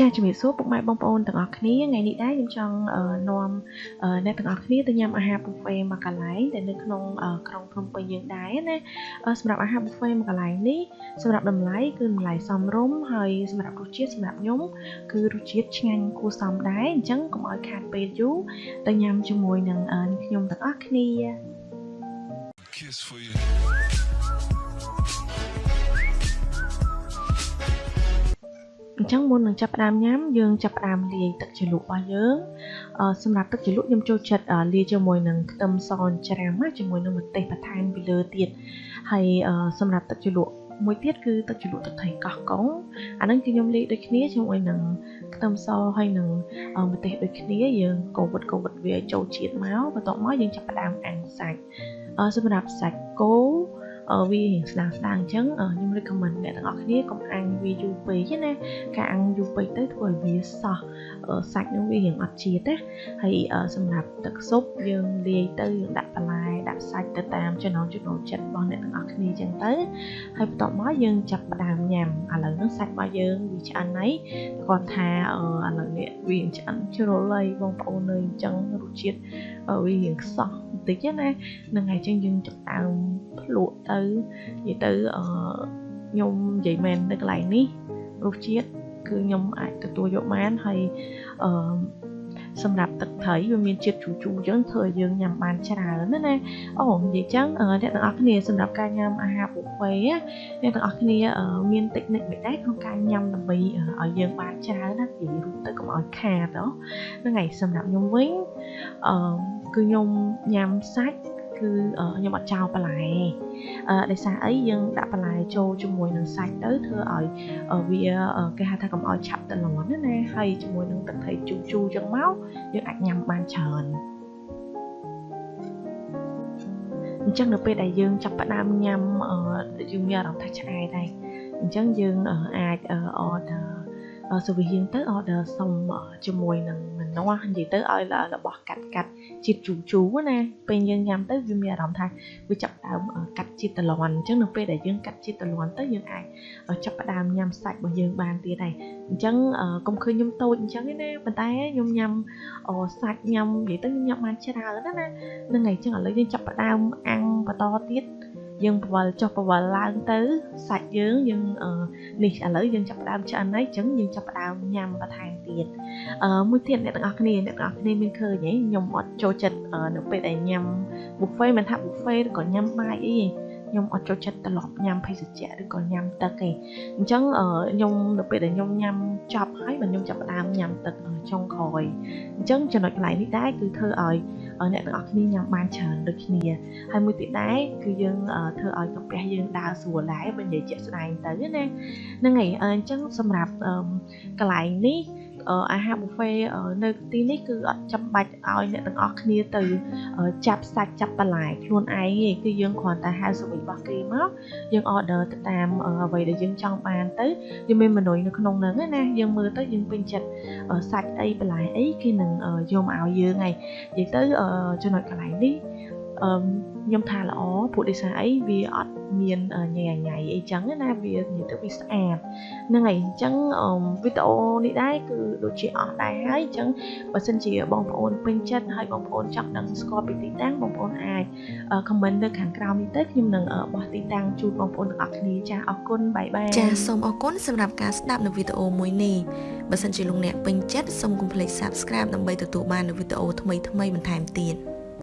ចាជំរាបសួរពុកម៉ែបងប្អូនទាំងអស់គ្នាថ្ងៃនេះដែរខ្ញុំចង់នាំអ្នកទាំងអស់គ្នាទៅញ៉ាំអាហារ buffet មួយកន្លែងដែលនៅក្នុងក្រុងភ្នំពេញយើងដែរណាសម្រាប់អាហារ buffet មួយកន្លែងនេះសម្រាប់តម្លៃគឺតម្លៃសមរម្យហើយសម្រាប់រសជាតិសម្រាប់ខ្ញុំគឺរសជាតិឆ្ងាញ់គួរសមដែរអញ្ចឹងកុំឲ្យខាតពេលយូរទៅញ៉ាំជាមួយនឹងខ្ញុំទាំងអស់គ្នា Kiss for you ញ្ចឹងមុននឹងចាប់ផ្ដើមញ៉ាំយើងចាប់ផ្ដើមលាយទឹកជ្រលក់របស់យើងសម្រាប់ទឹកជ្រលក់ខ្ញុំចូលចិត្តលាយជាមួយនឹងខ្ទឹមសច្រាំជាមួយនឹងម្ទេសបន្ថែមពីលើទៀតហើយសម្រាប់ទឹកជ្រលក់មួយទៀតគឺទឹកជ្រលក់ទឹកត្រីកោះកុងអាហ្នឹងគឺខ្ញុំលាយដូចគ្នាជាមួយនឹងខ្ទឹមសហើយនឹងម្ទេសដូចគ្នាយើងកូវិតកូវិតវាចូលជាតិមកបន្ទាប់មកយើងចាប់ផ្ដើមអាំងសាច់សម្រាប់សាច់គោ វារៀងស្ដាងស្ដាងអញ្ចឹងខ្ញុំ recommend អ្នកទាំងអស់គ្នាកុំអាំងវាយូរពេកណាការអាំងយូរពេកទៅធ្វើឲ្យវាសោះសាច់នឹងវារៀងអត់ជាតិណាហើយសម្រាប់ទឹកស៊ុបយើងលាយទៅយើងដាក់បន្លែ ដាក់សាច់ទៅតាមចំណង់ចំណូលចិត្តរបស់អ្នកទាំងអស់គ្នាអញ្ចឹងទៅហើយបន្ទាប់មកយើងចាប់ផ្ដើមញ៉ាំឥឡូវហ្នឹងសាច់របស់យើងវាឆ្អិនហើយគាត់ថាឥឡូវនេះវាឆ្អិនជ្រុលហើយបងប្អូននៅអញ្ចឹងរសជាតិវារៀងខ្សោះបន្តិចណាហ្នឹងហើយអញ្ចឹងយើងចាប់ដើមភ្លក់ទៅនិយាយទៅអឺខ្ញុំនិយាយមែននៅកន្លែងនេះរសជាតិគឺខ្ញុំអាចទទួលយកបានហើយអឺ សម្រាប់ទឹកត្រីវាមានជាតិជូរជូរអញ្ចឹងធ្វើឲ្យយើងញ៉ាំបានច្រើនណាណាអូនិយាយចឹងអ្នកទាំងអស់គ្នាសម្រាប់ការញ៉ាំអាហារ buffet អ្នកទាំងអស់គ្នាមានតិចនិចមិនដែរក្នុងការញ៉ាំដើម្បីឲ្យយើងបានច្រើនណានិយាយរួមទៅកុំឲ្យខាតហ្នឹងហើយសម្រាប់ខ្ញុំវិញអឺគឺខ្ញុំញ៉ាំសាច់គឺខ្ញុំអត់ចោលបន្លែអឺ ដោយសារអីយើងដាក់បន្លែចូលជាមួយនឹងសាច់ទៅធ្វើឲ្យវាគេហៅថាកុំឲ្យឆាប់តលន់ណាណាហើយជាមួយនឹងទឹកត្រីជូរជូរចឹងមកយើងអាចញ៉ាំបានច្រើនអញ្ចឹងនៅពេលដែលយើងចាប់ផ្ដើមញ៉ាំយើងមានអារម្មណ៍ថាឆ្អែតហើយអញ្ចឹងយើងអាច order សវិហៀងទៅ order សុំជាមួយនឹងម្នាស់និយាយទៅឲ្យរបស់កាត់កាត់ជាតិជូរជូរណាពេលយើងញ៉ាំទៅវាមានអារម្មណ៍ថាវាចាប់ផ្ដើមកាត់ជាតិតលន់អញ្ចឹងនៅពេលដែលយើងកាត់ជាតិតលន់ទៅយើងអាចចាប់ផ្ដើមញ៉ាំសាច់របស់យើងបានទៀតហើយអញ្ចឹងកុំឃើញខ្ញុំតូចអញ្ចឹងទេណាប៉ុន្តែខ្ញុំញ៉ាំសាច់ញ៉ាំនិយាយទៅខ្ញុំញ៉ាំបានច្រើនណាណាហ្នឹងហើយអញ្ចឹងឥឡូវយើងចាប់ផ្ដើមអាំងបន្តទៀត យើងបវល់ចុះបវល់ឡើងទៅសាច់យើងយើងនេះឥឡូវយើងចាប់ផ្ដើមឆ្អិនហើយអញ្ចឹងយើងចាប់ផ្ដើមញ៉ាំបន្ថែមទៀតអឺមួយទៀតអ្នកទាំងអស់គ្នាអ្នកទាំងអស់គ្នាមានឃើញហ៎ខ្ញុំអត់ចូលចិត្តនៅពេលដែលញ៉ាំ buffet មិនថា buffet ឬក៏ញ៉ាំបាយអីខ្ញុំអត់ចូលចិត្តត្រឡប់ញ៉ាំភេសជ្ជៈឬក៏ញ៉ាំទឹកទេអញ្ចឹងខ្ញុំនៅពេលដែលខ្ញុំញ៉ាំចប់ហើយបើខ្ញុំចាប់ផ្ដើមញ៉ាំទឹកចុងក្រោយអញ្ចឹងចំណុចកន្លែងនេះដែរគឺធ្វើឲ្យ អ្នកទាំងអស់គ្នាញ៉ាំបានច្រើនដូចគ្នាហើយមួយទៀតដែរគឺយើងធ្វើឲ្យកាពះយើងដើរស្រួលដែរបើនិយាយជាក់ស្ដែងទៅណាហ្នឹងហើយអញ្ចឹងសម្រាប់កន្លែងនេះ អាហារ buffet នៅទីនេះគឺអត់ចាំបាច់ឲ្យអ្នកទាំងអស់គ្នាទៅចាប់សាច់ចាប់បន្លែខ្លួនឯងទេគឺយើងគ្រាន់តែហៅសវិរបស់គេមកយើង order ទៅតាមអ្វីដែលយើងចង់បានទៅយើងមានមនុយនៅក្នុងហ្នឹងណាយើងមើលទៅយើងពេញចិត្តសាច់អីបន្លែអីគេនឹងយកមកឲ្យយើងហើយនិយាយទៅចំណុចកន្លែងនេះអឺខ្ញុំថាល្អព្រោះដោយសារអីវាអត់ មានញ៉ៃញ៉ៃអីចឹងណាវានិយាយទៅវាស្អាតហ្នឹងហើយអញ្ចឹងវីដេអូនេះដែរគឺដូចជាអស់ដែរហើយអញ្ចឹងបើសិនជាបងប្អូនពេញចិត្តហើយបងប្អូនចង់ដឹងស្គាល់ពីទីតាំងបងប្អូនអាច comment នៅខាងក្រោមនេះទៅខ្ញុំនឹងបោះទីតាំងជូនបងប្អូនទាំងអស់គ្នាចាអរគុណបាយបាយចាសូមអរគុណសម្រាប់ការស្ដាប់នៅវីដេអូមួយនេះបើសិនជាលោកអ្នកពេញចិត្តសូមកុំភ្លេច Subscribe ដើម្បីទទួលបាននូវវីដេអូថ្មីៗបន្ថែមទៀត